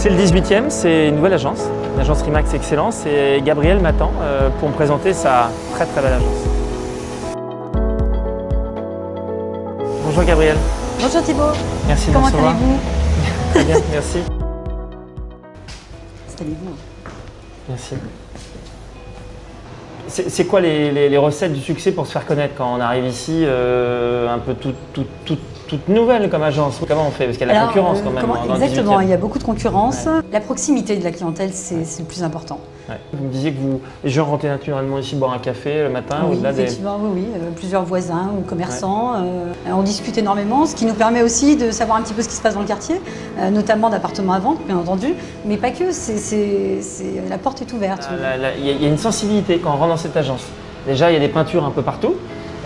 C'est le 18e, c'est une nouvelle agence, l'agence Rimax Excellence et Gabriel m'attend euh, pour me présenter sa très très belle agence. Bonjour Gabriel. Bonjour Thibault. Merci de Comment me recevoir. allez-vous? Très bien, merci. Installez-vous. Merci. C'est quoi les, les- les recettes du succès pour se faire connaître quand on arrive ici euh, un peu toute toute- toute- toute nouvelle comme agence Comment on fait? Parce qu'il y a la Alors, concurrence euh, quand même comment- dans le exactement, 18e. il y a beaucoup de concurrence. La proximité de la clientèle, c'est le plus important. Ouais. Vous me disiez que vous, les gens rentraient naturellement ici boire un café le matin oui, au-delà des... effectivement, oui, oui. euh, plusieurs voisins ou commerçants. euh, on discute énormément, ce qui nous permet aussi de savoir un petit peu ce qui se passe dans le quartier, euh, notamment d'appartements à vendre, bien entendu, mais pas que. c'est la porte est ouverte. La- Il y, y a une sensibilité quand on rentre dans cette agence. Déjà, il y a des peintures un peu partout.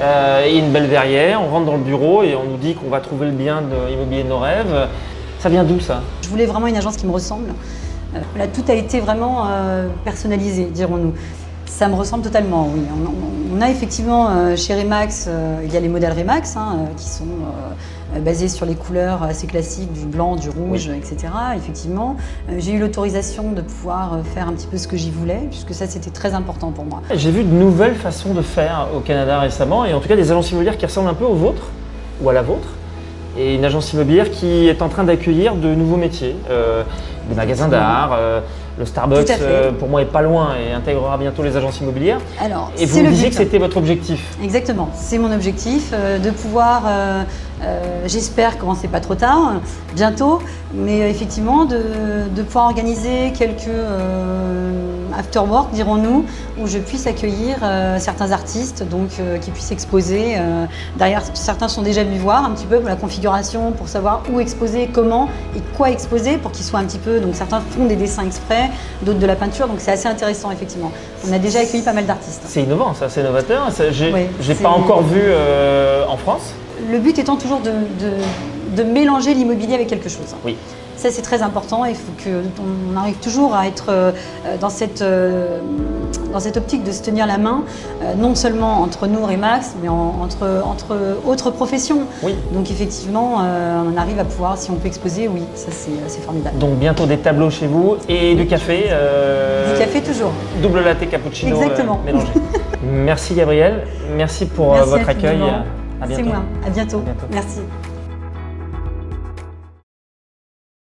Euh, a une belle verrière, on rentre dans le bureau et on nous dit qu'on va trouver le bien de l'immobilier de nos rêves. Ça vient d'où ça? Je voulais vraiment une agence qui me ressemble. Euh, Là, tout a été vraiment euh, personnalisé, dirons-nous. Ça me ressemble totalement, oui. On, a effectivement chez Remax, il y a les modèles Remax hein, qui sont euh, basés sur les couleurs assez classiques du blanc, du rouge, etc. Effectivement, Euh, j'ai eu l'autorisation de pouvoir euh, faire un petit peu ce que j'y voulais, puisque ça c'était très important pour moi. J'ai vu de nouvelles façons de faire au Canada récemment et en tout cas des agences immobilières qui ressemblent un peu aux vôtres ou à la vôtre. Et une agence immobilière qui est en train d'accueillir de nouveaux métiers, euh, des magasins d'art, euh, le Starbucks euh, pour moi est pas loin et intégrera bientôt les agences immobilières. Alors, Et vous me disiez que c'était votre objectif. Exactement, c'est mon objectif de pouvoir, j'espère commencer pas trop tard, bientôt, mais effectivement de, de pouvoir organiser quelques after-work, dirons-nous, où je puisse accueillir euh, certains artistes, donc euh, qui puissent exposer. euh, derrière, certains sont déjà venus voir un petit peu pour la configuration, pour savoir où exposer, comment et quoi exposer, pour qu'ils soient un petit peu. Donc certains font des dessins exprès, d'autres de la peinture, donc c'est assez intéressant effectivement. On a déjà accueilli pas mal d'artistes. C'est innovant, ça, c'est novateur. J'ai Oui, pas encore vu en France. Le but étant toujours de, de- de mélanger l'immobilier avec quelque chose. Oui. Ça, c'est très important. Il faut qu'on arrive toujours à être euh, dans, cette, euh, dans cette optique de se tenir la main, euh, non seulement entre nous, Remax, mais en- entre, entre autres professions. Oui. Donc, effectivement, euh, on arrive à pouvoir, si on peut exposer, oui, ça, c'est formidable. Donc bientôt des tableaux chez vous et du café. euh, Du café, toujours. Double latte cappuccino euh, Exactement. mélangé. Merci Gabriel, merci pour euh, Merci votre accueil. À bientôt. C'est moi. À bientôt. À bientôt. Merci.